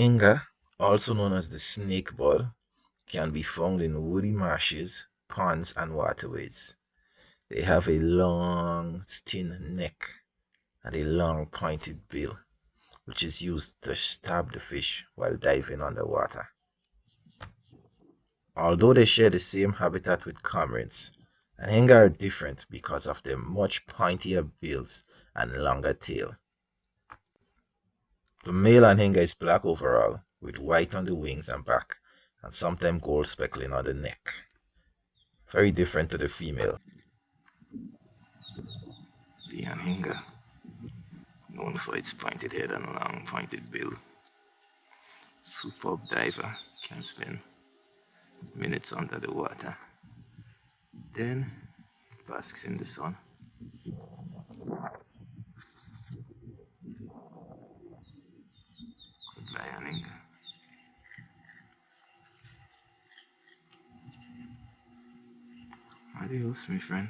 Inga, also known as the snake bird, can be found in woody marshes, ponds, and waterways. They have a long, thin neck and a long pointed bill, which is used to stab the fish while diving underwater. Although they share the same habitat with cormorants, Anhinga are different because of their much pointier bills and longer tail. The male Anhinga is black overall, with white on the wings and back, and sometimes gold speckling on the neck. Very different to the female. The Anhinga, known for its pointed head and long pointed bill. Superb diver, can spend minutes under the water. Then basks in the sun. Adios, my friend.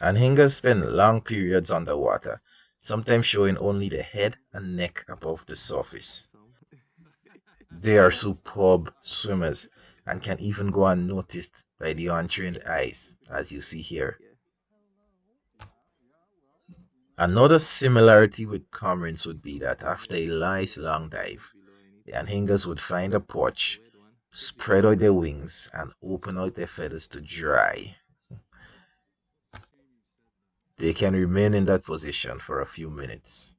Anhingas spend long periods underwater, sometimes showing only the head and neck above the surface. They are superb swimmers and can even go unnoticed by the untrained eyes, as you see here. Another similarity with cormorants would be that after a nice long dive, the anhingas would find a porch, spread out their wings, and open out their feathers to dry. They can remain in that position for a few minutes.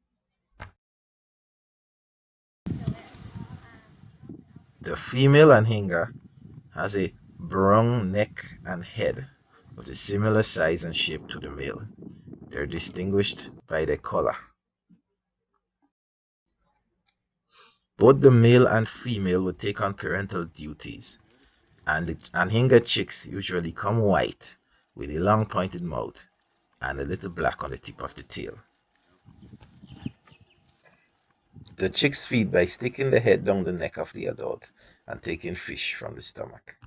The female anhinga has a brown neck and head of a similar size and shape to the male. They're distinguished by their color. Both the male and female will take on parental duties, and the anhinga chicks usually come white with a long pointed mouth and a little black on the tip of the tail. The chicks feed by sticking the head down the neck of the adult and taking fish from the stomach.